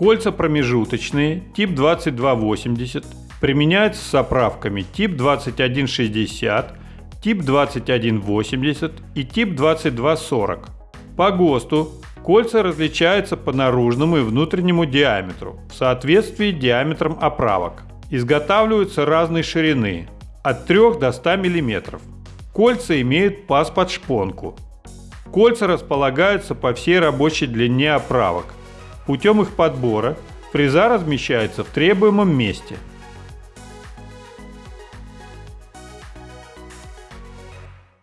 Кольца промежуточные, тип 2280, применяются с оправками тип 2160, тип 2180 и тип 2240. По ГОСТу кольца различаются по наружному и внутреннему диаметру в соответствии с диаметром оправок. Изготавливаются разной ширины от 3 до 100 мм. Кольца имеют паз под шпонку. Кольца располагаются по всей рабочей длине оправок. Путем их подбора фреза размещается в требуемом месте –